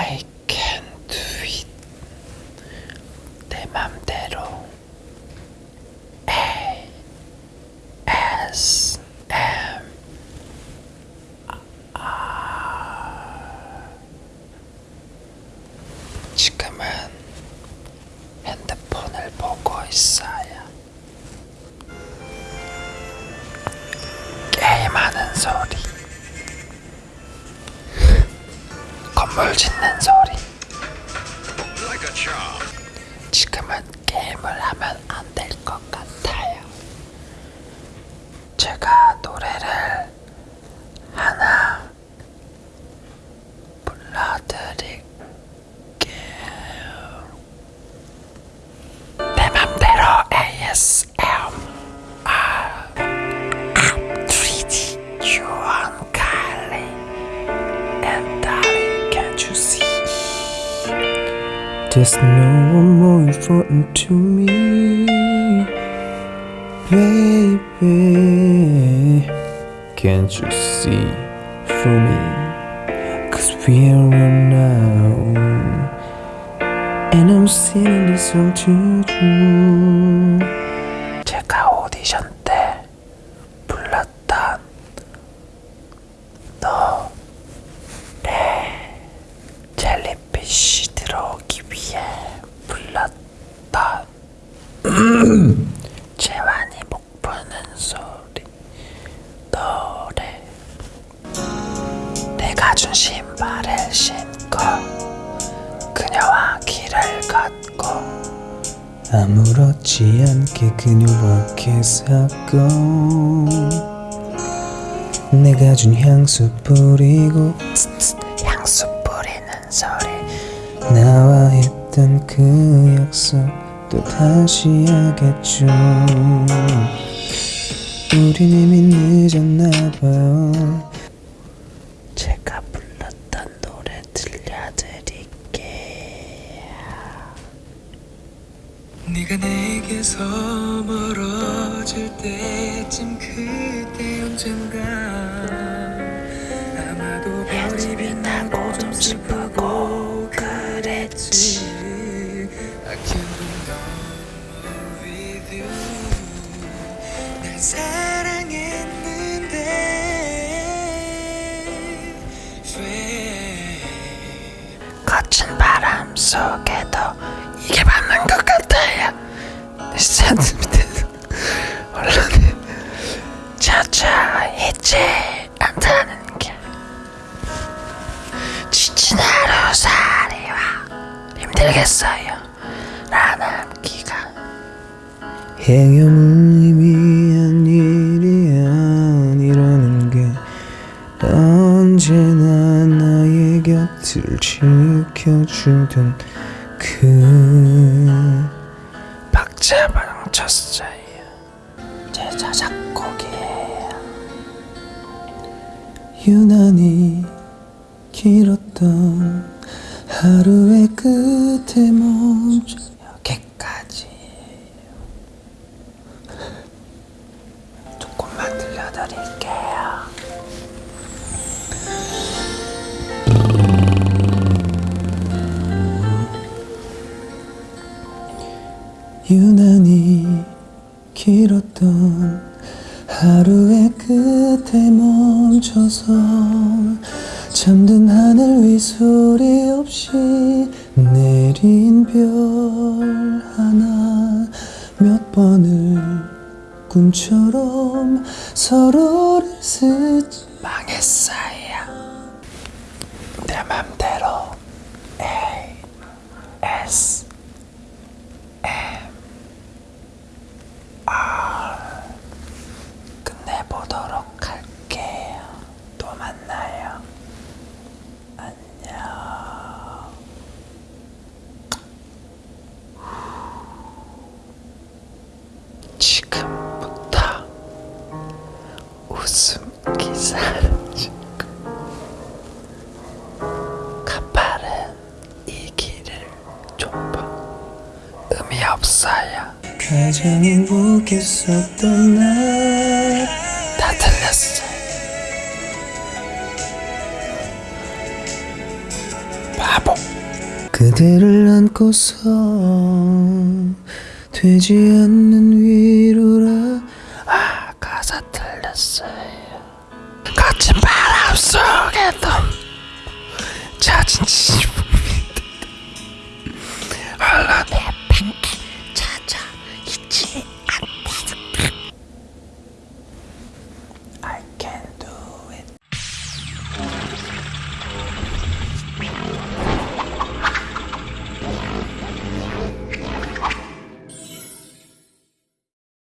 I can do it 내 맘대로 A S M. R 지금은 핸드폰을 보고 있어요. 게임하는 소리. 건물 짓는 소리. 지금은 게임을 하면 안 될 것 같아요. 제가 노래를 하나 There's no one more important to me, baby. Can't you see through me? Cause we are one now. And I'm singing this song to you. 제가 오디션 재환이 목 푸는 소리. 노래. 내가 준 신발을 신고 그녀와 길을 걷고 아무렇지 않게 그녀와 키스하고 내가 준 향수 뿌리고 향수 뿌리는 소리. 나와 했던 그 약속 또 다시 하겠죠. 우린 이미 늦었나봐요 제가 불렀던 노래 들려드릴게요 네가 내게서 멀어질 때쯤 그때 언젠가 날 사랑했는데 왜? 거친 바람 속에도 이게 맞는 것 같아요. 밑에서 언론에 자자 잊지 않다는 게 지친 하루 살이와 힘들겠어요 행여무의미한 일이 아니라는 게 언제나 나의 곁을 지켜주던 그 박자방 쳤어요. 제자 작곡이에요. 유난히 길었던 하루의 끝에 멈춰 여기까지 조금만 들려드릴게요. 유난히 길었던 하루의 끝에 멈춰서 잠든 하늘 위 소리 없이 내린 별 하나 몇 번을 꿈처럼 서로를 스치 망했어요. 내 맘대로 A S 이 길을 좁아 의미 없어요 가장 행복했었던 날. 다 틀렸어요 바보. 그대를 안고서 되지 않는 위로라. 아 가사 틀렸어요. 거친 바람 속에도 젖은 지 grande.